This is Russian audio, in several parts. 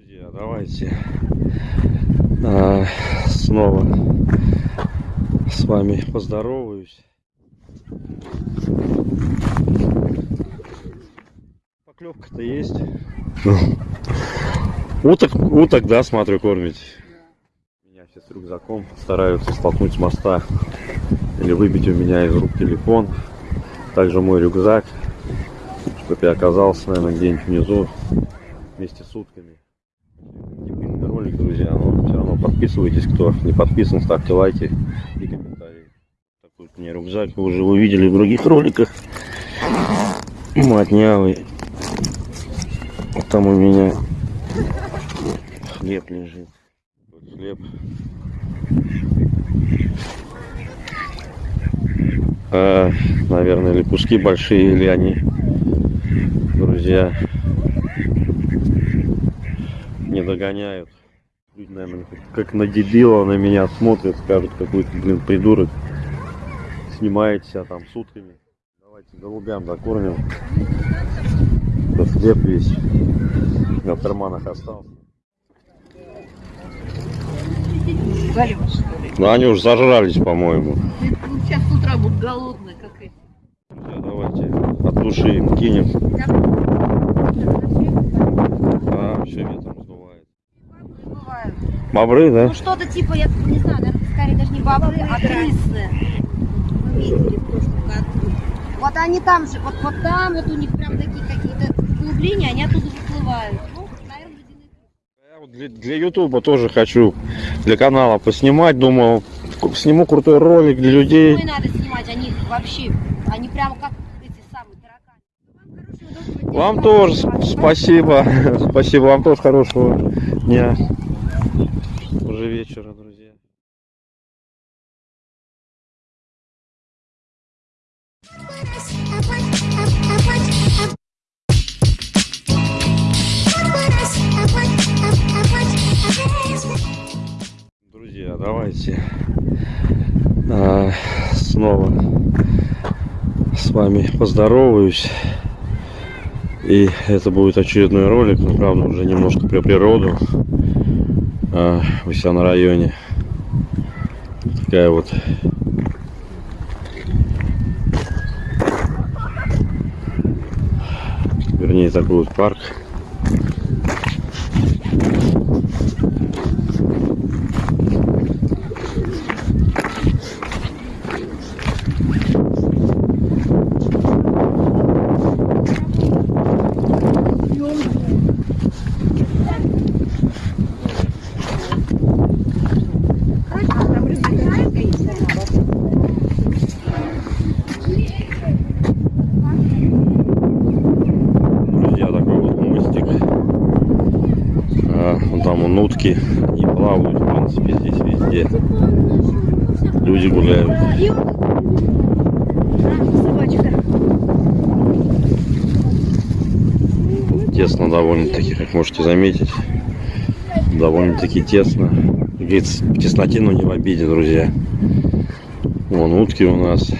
Друзья, давайте а, снова с вами поздороваюсь. Поклевка-то есть. Уток, уток, да, смотрю, кормить. Меня все с рюкзаком стараются столкнуть с моста или выбить у меня из рук телефон. Также мой рюкзак, чтобы я оказался, наверное, где-нибудь внизу вместе с утками. Длинный ролик, друзья, но все равно подписывайтесь, кто не подписан, ставьте лайки и комментарии. Такой у меня рюкзак, вы уже увидели в других роликах. Матнявый. Там у меня хлеб лежит. Вот хлеб. А, наверное, или куски большие, или они, друзья, не догоняют. Люди, наверное, как на дебила на меня смотрят, скажут, какой-то, блин, придурок. Снимает себя там сутками. Давайте голубям докормим. Тут хлеб весь на карманах остался. Галева, что ли? Ну, они уже зажрались, по-моему. Сейчас с утра будут голодные, как эти. Давайте от души им кинем. А, все ветром. Бобры, да? Ну что-то типа, я не знаю, наверное, скорее даже не бобры, а крысы. Мы видели в прошлом году. Вот они там же, вот, вот там вот у них прям такие какие-то углубления, они оттуда выплывают. Ну, наверное, крысы. Для, для Ютуба тоже хочу, для канала поснимать, думал, сниму крутой ролик для людей. Ну и надо снимать, они вообще, они прямо как эти самые тараканы. Вам тоже спасибо, спасибо, вам тоже хорошего дня. Уже вечера, друзья. Друзья, давайте а, снова с вами поздороваюсь. И это будет очередной ролик, но правда уже немножко про природу а, у себя на районе. Такая вот вернее такой вот парк. Друзья, такой вот мостик. А, вон там вон утки и плавают, в принципе, здесь везде. Люди гуляют. Тесно довольно-таки, как можете заметить. Довольно-таки тесно. Говорится, тесноте, но не в обиде, друзья. Вон утки у нас.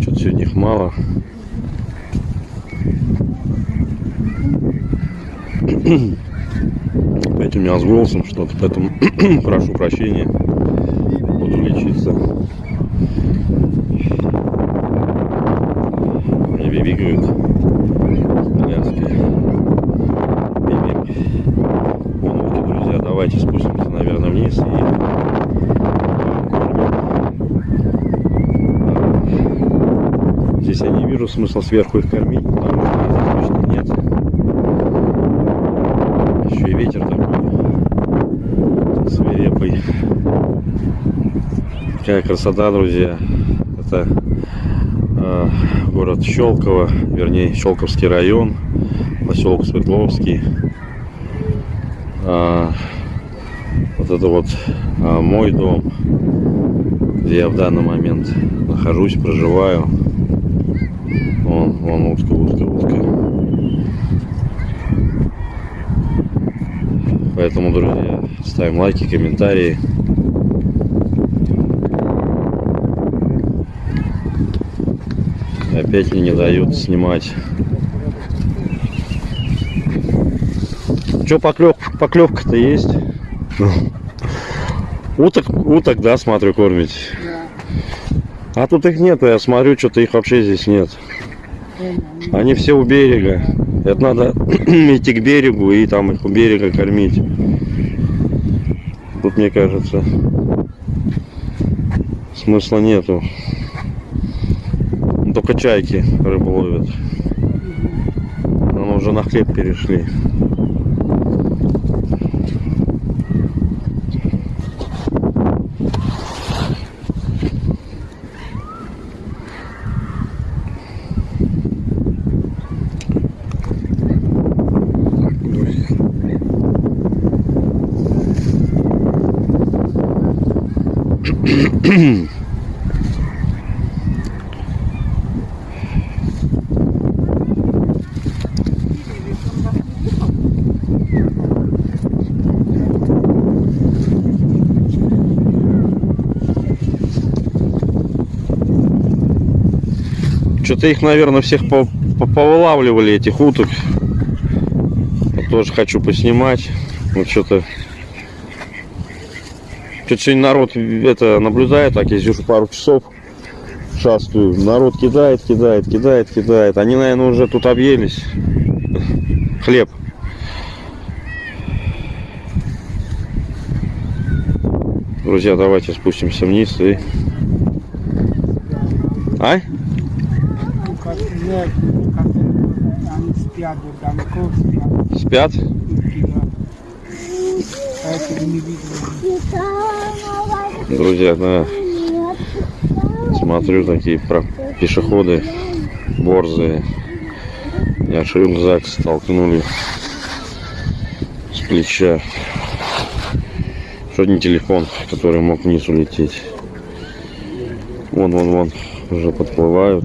Что-то сегодня их мало. Опять у меня с голосом что-то, поэтому прошу прощения. Буду лечиться. Вон утки, друзья. Давайте спустимся, наверное, вниз и Здесь я не вижу смысла сверху их кормить, потому что здесь точно нет. Еще и ветер такой свирепый. Какая красота, друзья. Это э, город Щелково, вернее Щелковский район, поселок Светловский. А, вот это вот а, мой дом, где я в данный момент нахожусь, проживаю. Вон, вон утка, утка, утка. Поэтому, друзья, ставим лайки, комментарии. опять мне не дают снимать. Че поклев, поклевка-то есть? Ну, уток, уток, да, смотрю, кормить. А тут их нету, я смотрю, что-то их вообще здесь нет. Они все у берега. Это надо идти к берегу и там их у берега кормить. Тут, мне кажется, смысла нету. Только чайки рыбу ловят. Но уже на хлеб перешли. Что-то их, наверное, всех по по- повылавливали, этих уток. Я тоже хочу поснимать. Вот что-то... Что-то сегодня народ это наблюдает, так я здесь уже пару часов шастаю. Народ кидает, кидает, кидает, кидает. Они, наверное, уже тут объелись. Хлеб. Друзья, давайте спустимся вниз и... А? Нет, они спят далеко, спят, Спят? Поэтому не видно. Друзья, да. Смотрю, такие про- пешеходы борзые. Я рюкзак столкнули с плеча. Что не телефон, который мог вниз улететь. Вон, вон, вон, уже подплывают.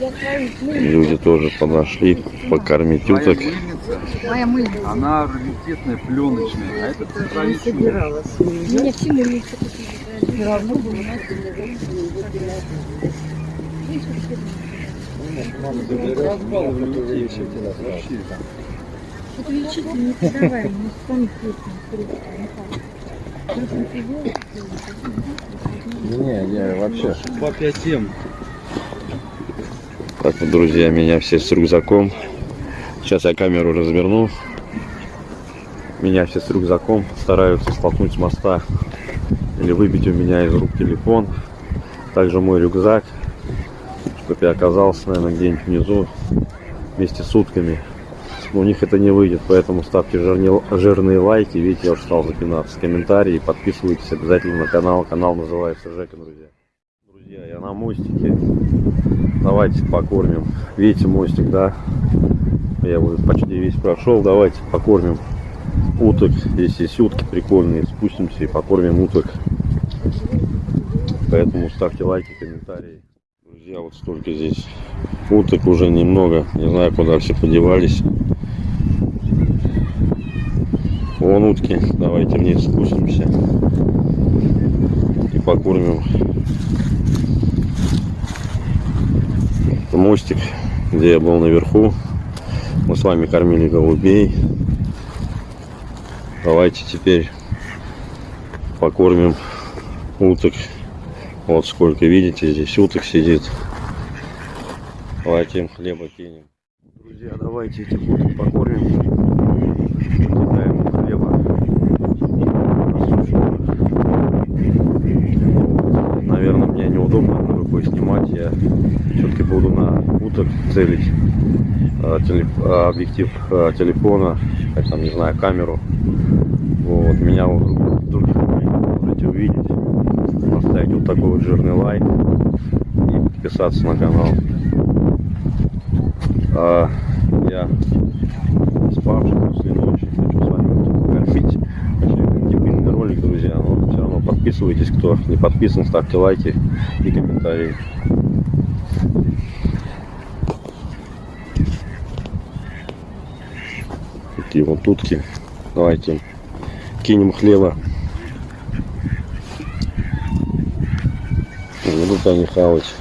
Люди тоже подошли покормить уток. Моя мыльница. Она раритетная, пленочная, а это центральный Меня всему не Не, не, вообще. По 5 Так вот, друзья, меня все с рюкзаком. Сейчас я камеру разверну. Меня все с рюкзаком стараются столкнуть с моста или выбить у меня из рук телефон. Также мой рюкзак, чтобы я оказался, наверное, где-нибудь внизу вместе с утками. Но у них это не выйдет, поэтому ставьте жирные лайки. Видите, я уже стал запинаться. Комментарии, подписывайтесь обязательно на канал. Канал называется Жека, друзья. Друзья, я на мостике. Давайте покормим. Видите мостик, да? Я его почти весь прошел. Давайте покормим уток. Здесь есть утки прикольные. Спустимся и покормим уток. Поэтому ставьте лайки, комментарии. Друзья, вот столько здесь уток уже немного. Не знаю, куда все подевались. Вон утки. Давайте вниз спустимся. И покормим мостик, где я был наверху. Мы с вами кормили голубей. Давайте теперь покормим уток. Вот сколько, видите, здесь уток сидит. Давайте им хлеба кинем. Друзья, давайте этих уток покормим. Кидаем хлеба. Наверное, мне неудобно рукой снимать. Я все-таки буду на уток целить теле- а, объектив а, телефона, там, не знаю, камеру. Вот, меня в других можете увидеть. Поставить вот такой вот жирный лайк и подписаться на канал. А, я спавший после ночи хочу с вами покормить. Вообще, дебильный ролик друзья. Но все равно подписывайтесь, кто не подписан, ставьте лайки и комментарии. Такие вот утки. Давайте кинем хлеба. Будут они хавать.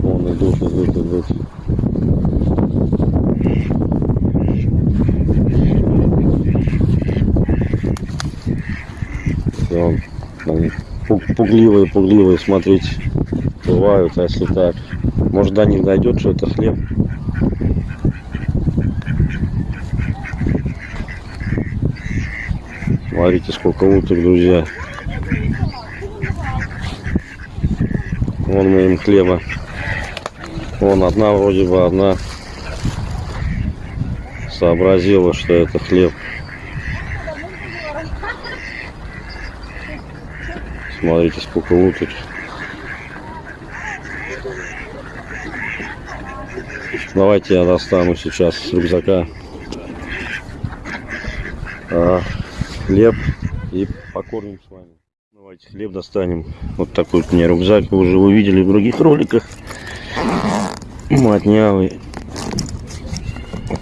Вон идут, идут, идут. Вон, они пуг- пугливые, пугливые, смотрите, бывают, а если так. Может до них дойдет, что это хлеб. Смотрите, сколько уток, друзья. Вон мы им хлеба. Вон одна вроде бы, одна сообразила, что это хлеб. Смотрите, сколько уток. Давайте я достану сейчас с рюкзака а, хлеб и покормим с вами. Давайте хлеб достанем. Вот такой вот у рюкзак. Вы уже увидели в других роликах. Матнявый.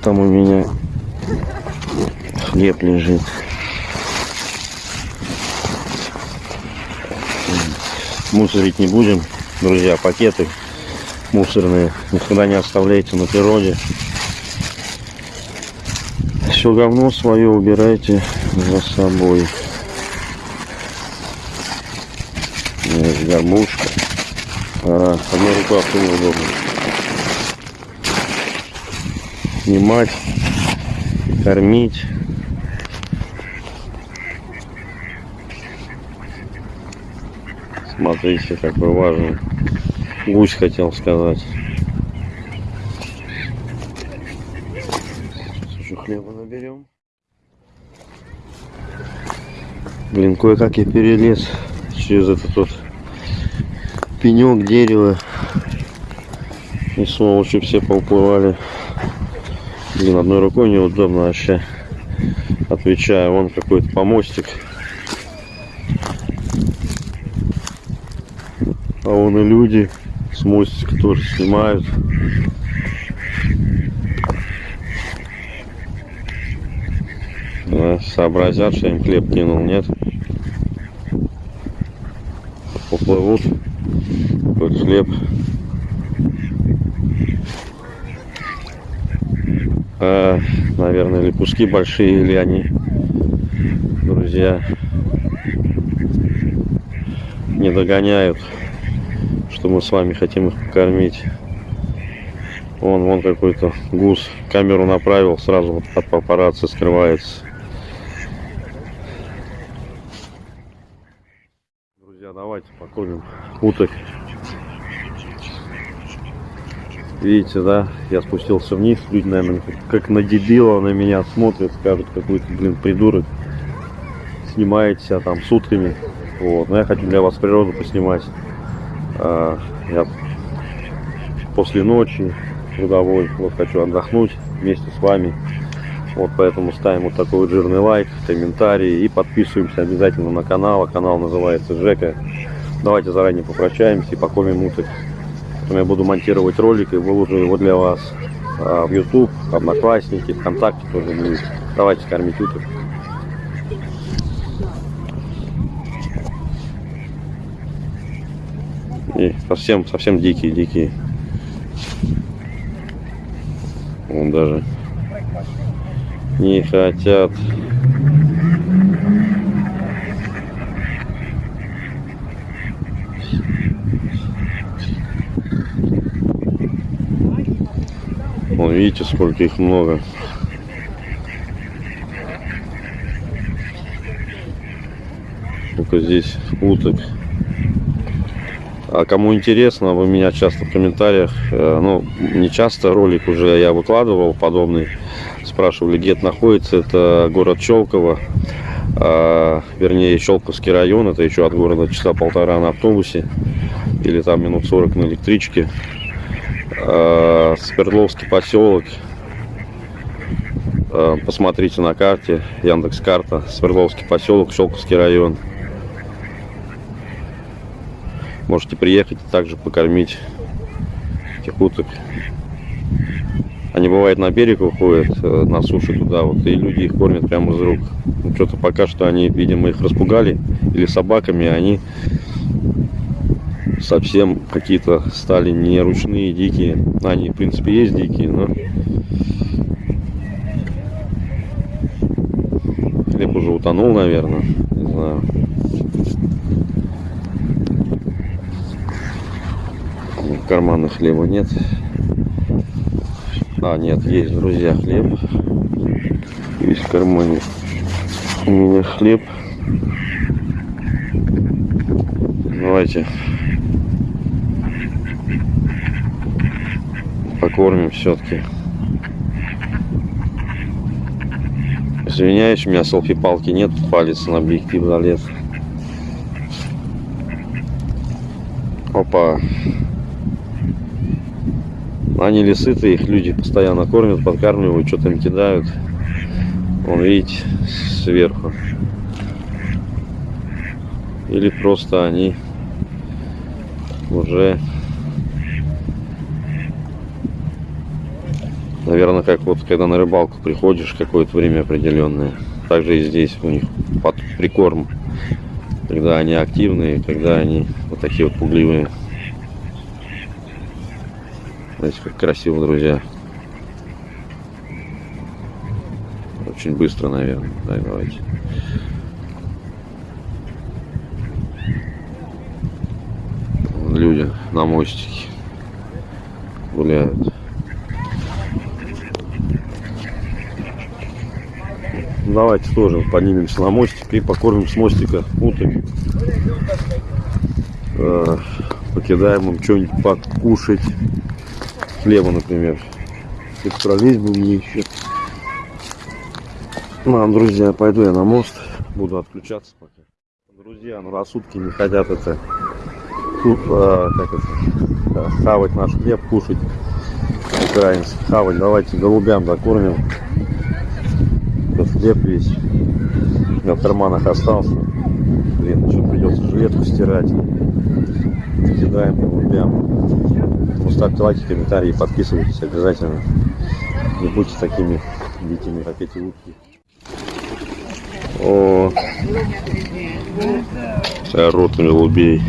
Там у меня хлеб лежит. Мусорить не будем, друзья, пакеты мусорные никогда не оставляйте на природе. Все говно свое убирайте за собой. Есть горбушка. А, одной рукой авто неудобно. Снимать, кормить. Смотрите, какой важный. Гусь хотел сказать. Сейчас еще хлеба наберем. Блин, кое-как я перелез через этот вот пенек дерева. И сволочи все поуплывали. Блин, одной рукой неудобно вообще. Отвечаю, вон какой-то помостик. А вон и люди с мостика тоже снимают. Да, сообразят, что им хлеб кинул, нет? Поплывут. Какой хлеб. А, наверное, или куски большие, или они, друзья, не догоняют что мы с вами хотим их покормить. Вон, вон какой-то гус. Камеру направил, сразу вот от папарацци скрывается. Друзья, давайте покормим уток. Видите, да? Я спустился вниз. Люди, наверное, как на дебила на меня смотрят, скажут, какой-то, блин, придурок. Снимаете себя там сутками. Вот. Но я хочу для вас природу поснимать. А, я после ночи трудовой вот хочу отдохнуть вместе с вами вот поэтому ставим вот такой вот жирный лайк комментарий и подписываемся обязательно на канал а канал называется Жека давайте заранее попрощаемся и покормим уток Потом я буду монтировать ролик и выложу его для вас а, в YouTube, Одноклассники, ВКонтакте тоже будет. Давайте кормить уток. И совсем, совсем дикие, дикие. Вон даже не хотят. Вон, видите, сколько их много. Сколько здесь уток. А кому интересно, вы меня часто в комментариях, э, ну, не часто, ролик уже я выкладывал подобный, спрашивали, где это находится, это город Щелково, а, вернее, Щелковский район, это еще от города часа полтора на автобусе, или там минут 40 на электричке, а, Свердловский поселок, Э, Посмотрите на карте, Яндекс карта, Свердловский поселок, Щелковский район. Можете приехать и также покормить этих уток. Они бывает на берег уходят, э, на суше туда вот, и люди их кормят прямо из рук. Ну, что-то пока что они, видимо, их распугали или собаками, они совсем какие-то стали не ручные, дикие. Они, в принципе, есть дикие, но хлеб уже утонул, наверное. Не знаю. В хлеба нет. А, нет, есть, друзья, хлеб. Есть в кармане. У меня хлеб. Давайте покормим все-таки. Извиняюсь, у меня селфи-палки нет, палец на объектив залез. Опа. Они ли сыты, их люди постоянно кормят, подкармливают, что-то им кидают. Вон, видите, сверху. Или просто они уже Наверное, как вот когда на рыбалку приходишь какое-то время определенное. Также и здесь у них под прикорм. Когда они активные, когда они вот такие вот пугливые. Знаете, как красиво, друзья. Очень быстро, наверное. Так, давайте. Люди на мостике гуляют. Давайте тоже поднимемся на мостик и покормим с мостика уток. Э, Покидаем им что-нибудь покушать. Хлеба, например. Это пролезть бы мне еще. Ну, друзья, пойду я на мост. Буду отключаться пока. Друзья, ну раз не хотят это, тут, а, как это, а, хавать наш хлеб, кушать украинский, хавать, давайте голубям закормим. Тут хлеб весь. В карманах остался. Блин, еще придется жилетку стирать. Кидаем голубям. Ну, ставьте лайки, комментарии, подписывайтесь обязательно. Не будьте такими дикими, как эти утки. О, вся рота голубей.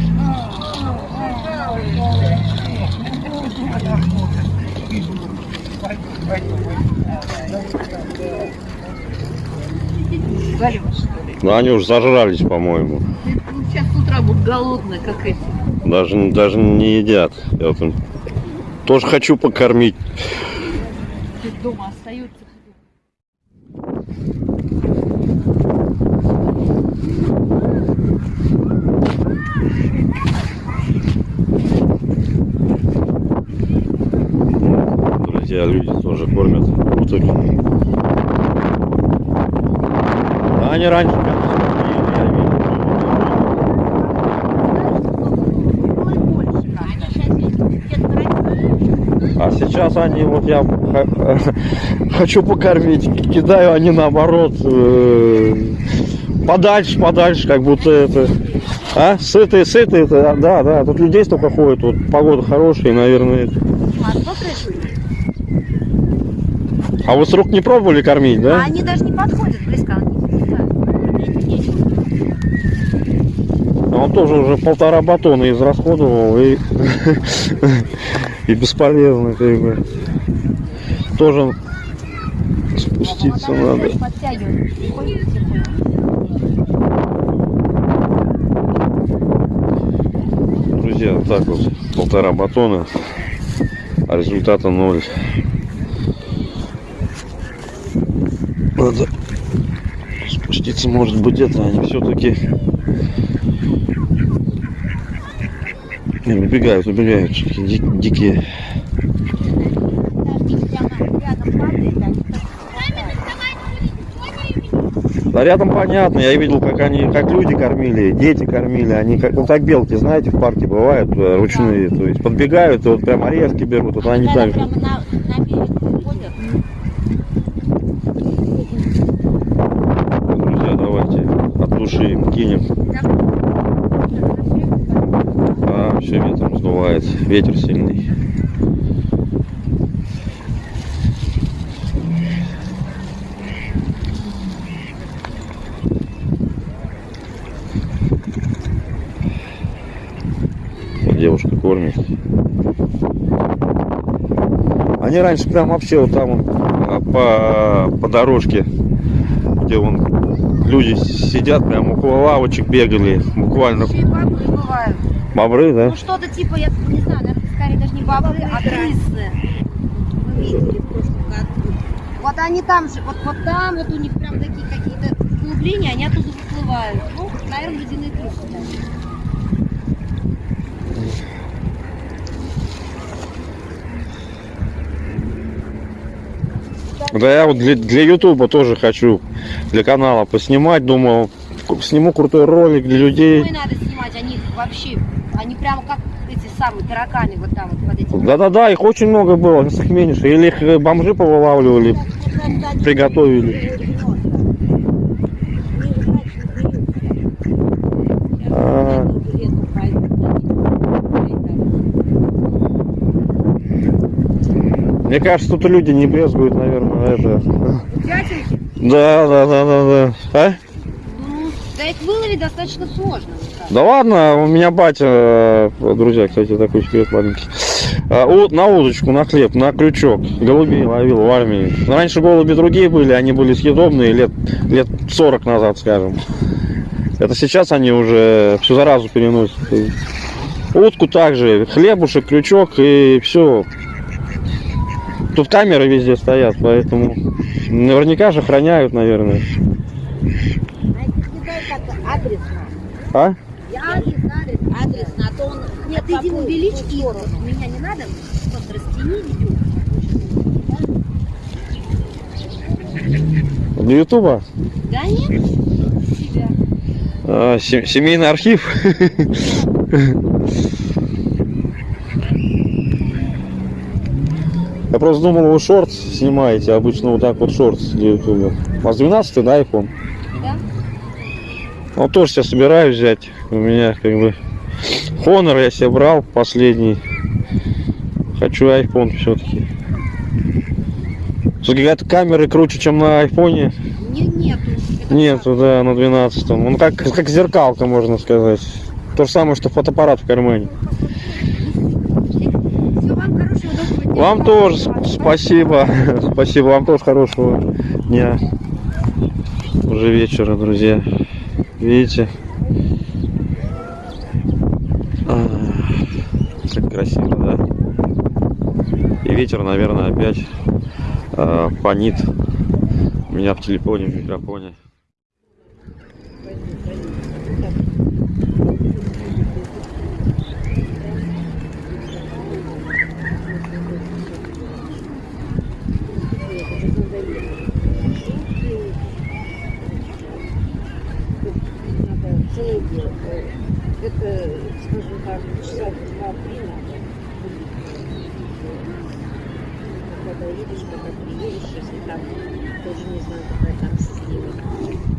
Ну, они уж зажрались, по-моему. Сейчас с утра будут голодные, как эти. Даже, даже не едят. Я вот им тоже хочу покормить. Дома остаются. Друзья, люди тоже кормят уток. А они раньше прям съели, я видел. А сейчас они, вот я х- хочу покормить, кидаю, они наоборот э, подальше, подальше, как будто это, а, сытые, сытые, это, да, да, тут людей столько ходит, вот погода хорошая, наверное. А вы с рук не пробовали кормить, А да? они даже не подходят близко. А Он тоже уже полтора батона израсходовал и, и бесполезно, как бы. Тоже спуститься надо. Друзья, вот так вот полтора батона, а результата ноль. Надо спуститься, может быть, это они все-таки убегают, убегают, всё-таки ди- дикие. Так. Да рядом понятно, я видел, как они, как люди кормили, дети кормили, они как, ну как белки, знаете, в парке бывают э, ручные, то есть подбегают и вот прям орешки берут, вот они так прямо на, на берег уходят, Еще ветром сдувает. Ветер сильный. Девушка кормит. Они раньше прям вообще вот там а, по, по дорожке, где вон люди сидят, прям около лавочек бегали. Буквально бабы бывают. Бобры, да? Ну что-то типа, я не знаю, наверное, скорее даже не бобры, а крысы. Вы видели в прошлом году. Вот они там же, вот, вот там, вот у них прям такие какие-то углубления, они оттуда выплывают. Ну, наверное, ледяные крысы. даже. Да я вот для, для Ютуба тоже хочу, для канала поснимать, думал, сниму крутой ролик для людей. Ну надо снимать, они вообще, они прямо как эти самые тараканы вот там вот под этим. Да-да-да, их очень много было, их меньше. Или их э, бомжи повылавливали, приготовили. А, мне кажется, тут люди не брезгуют, наверное, это. Да, да, да, да, да. А? Да их выловить достаточно сложно. Да ладно, у меня батя, э, друзья, кстати, такой секрет маленький. У- на удочку, на хлеб, на крючок. Голубей ловил в армии. Раньше голуби другие были, они были съедобные лет, лет 40 назад, скажем. Это сейчас они уже всю заразу переносят. Утку также, хлебушек, крючок и все. Тут камеры везде стоят, поэтому наверняка же охраняют, наверное. А? Я адрес, адрес, адрес, а то он... Нет, ты иди увеличь их, меня не надо, просто растяни видео. Для Ютуба? Да нет, себя. А, се- семейный архив. Я просто думал, вы шорт снимаете, обычно вот так вот шорт для ютуба. У вас 12 да, iPhone? Ну, тоже сейчас собираюсь взять. У меня как бы Honor я себе брал последний. Хочу iPhone все-таки. Какая-то камеры круче, чем на айфоне. Не, нету. Нету, да, на 12 Он как, как зеркалка, можно сказать. То же самое, что фотоаппарат в кармане. Вам хорошего, тоже сп- спасибо. Спасибо, вам тоже хорошего дня. Уже вечера, друзья. Видите? А, Как красиво, да? И ветер, наверное, опять а, фонит у меня в телефоне, в микрофоне. Скажем так, часа два-три надо. Когда едешь, когда приедешь, если там, тоже не знаю, какая там система.